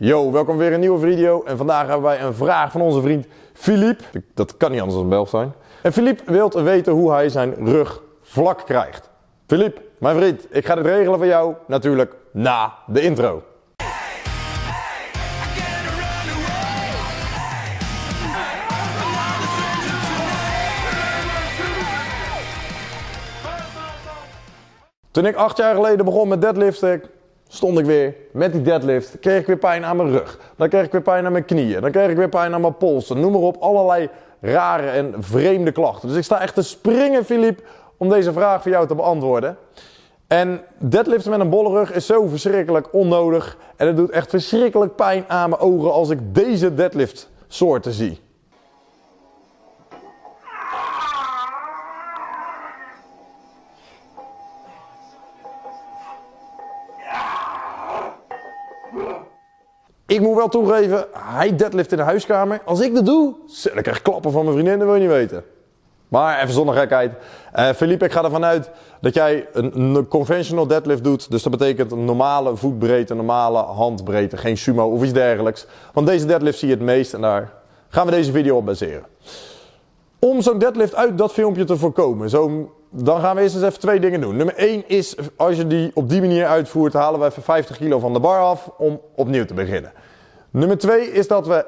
Yo, welkom weer in een nieuwe video. En vandaag hebben wij een vraag van onze vriend Philippe. Dat kan niet anders dan Belg zijn. En Philippe wil weten hoe hij zijn rug vlak krijgt. Philippe, mijn vriend, ik ga dit regelen voor jou. Natuurlijk na de intro. Toen ik acht jaar geleden begon met deadliften, stond ik weer met die deadlift. Kreeg ik weer pijn aan mijn rug. Dan kreeg ik weer pijn aan mijn knieën. Dan kreeg ik weer pijn aan mijn polsen. Noem maar op, allerlei rare en vreemde klachten. Dus ik sta echt te springen, Filip, om deze vraag voor jou te beantwoorden. En deadliften met een bolle rug is zo verschrikkelijk onnodig. En het doet echt verschrikkelijk pijn aan mijn ogen als ik deze deadlift soorten zie. Ik moet wel toegeven, hij deadlift in de huiskamer. Als ik dat doe, dan krijg ik klappen van mijn vriendin, dat wil je niet weten. Maar even zonder gekheid. Uh, Philippe, ik ga ervan uit dat jij een, conventional deadlift doet. Dus dat betekent een normale voetbreedte, normale handbreedte, geen sumo of iets dergelijks. Want deze deadlift zie je het meest en daar gaan we deze video op baseren. Om zo'n deadlift uit dat filmpje te voorkomen, zo, dan gaan we eerst eens even twee dingen doen. Nummer 1 is, als je die op die manier uitvoert, halen we even 50 kilo van de bar af om opnieuw te beginnen. Nummer 2 is dat we,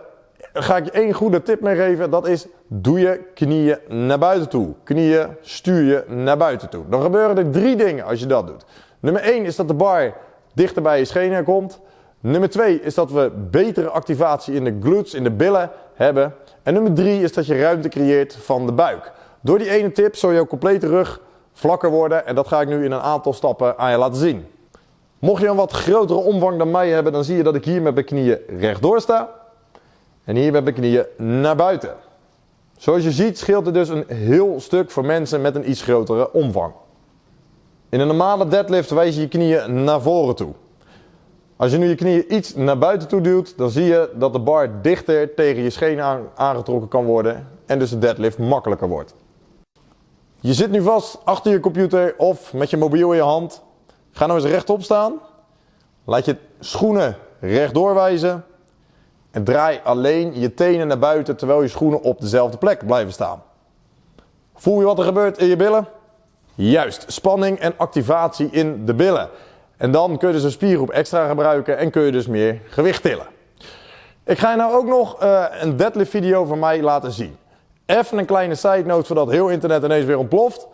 ga ik je één goede tip meegeven, dat is doe je knieën naar buiten toe. Knieën stuur je naar buiten toe. Dan gebeuren er drie dingen als je dat doet. Nummer 1 is dat de bar dichter bij je schenen komt. Nummer 2 is dat we betere activatie in de glutes, in de billen hebben. En nummer 3 is dat je ruimte creëert van de buik. Door die ene tip zal jouw complete rug vlakker worden en dat ga ik nu in een aantal stappen aan je laten zien. Mocht je een wat grotere omvang dan mij hebben, dan zie je dat ik hier met mijn knieën rechtdoor sta. En hier met mijn knieën naar buiten. Zoals je ziet scheelt het dus een heel stuk voor mensen met een iets grotere omvang. In een normale deadlift wijs je je knieën naar voren toe. Als je nu je knieën iets naar buiten toe duwt, dan zie je dat de bar dichter tegen je schenen aangetrokken kan worden en dus de deadlift makkelijker wordt. Je zit nu vast achter je computer of met je mobiel in je hand. Ga nou eens rechtop staan. Laat je schoenen rechtdoor wijzen. En draai alleen je tenen naar buiten terwijl je schoenen op dezelfde plek blijven staan. Voel je wat er gebeurt in je billen? Juist, spanning en activatie in de billen. En dan kun je dus een spiergroep extra gebruiken en kun je dus meer gewicht tillen. Ik ga je nou ook nog uh, een deadlift video van mij laten zien. Even een kleine side note voordat heel internet ineens weer ontploft.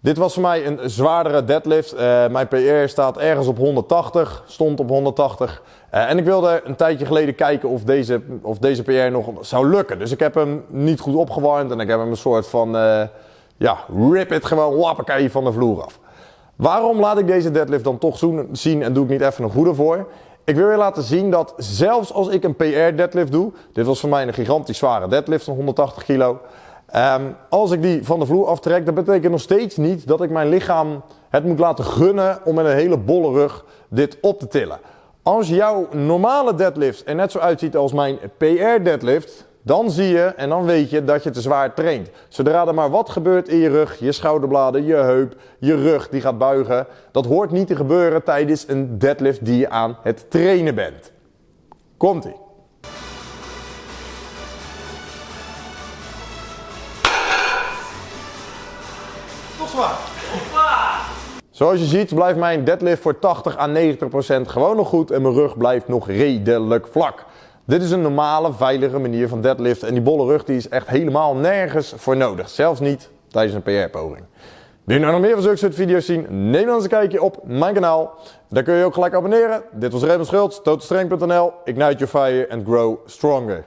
Dit was voor mij een zwaardere deadlift. Uh, mijn PR staat ergens op 180, stond op 180. Uh, en ik wilde een tijdje geleden kijken of deze, of deze PR nog zou lukken. Dus ik heb hem niet goed opgewarmd en ik heb hem een soort van, uh, ja, rip it gewoon wappakee van de vloer af. Waarom laat ik deze deadlift dan toch zien en doe ik niet even een goede voor? Ik wil je laten zien dat zelfs als ik een PR deadlift doe, dit was voor mij een gigantisch zware deadlift van 180 kilo. Um, als ik die van de vloer aftrek, dat betekent nog steeds niet dat ik mijn lichaam het moet laten gunnen om met een hele bolle rug dit op te tillen. Als jouw normale deadlift er net zo uitziet als mijn PR deadlift, dan zie je en dan weet je dat je te zwaar traint. Zodra er maar wat gebeurt in je rug, je schouderbladen, je heup, je rug die gaat buigen, dat hoort niet te gebeuren tijdens een deadlift die je aan het trainen bent. Komt-ie. Toch zwaar. Zoals je ziet blijft mijn deadlift voor 80 à 90% gewoon nog goed en mijn rug blijft nog redelijk vlak. Dit is een normale, veilige manier van deadlift en die bolle rug die is echt helemaal nergens voor nodig. Zelfs niet tijdens een PR-poging. Wil je nou nog meer van zulke soort video's zien? Neem dan eens een kijkje op mijn kanaal. Daar kun je ook gelijk abonneren. Dit was Raymond Schultz, totalstrength.nl. Ignite your fire and grow stronger.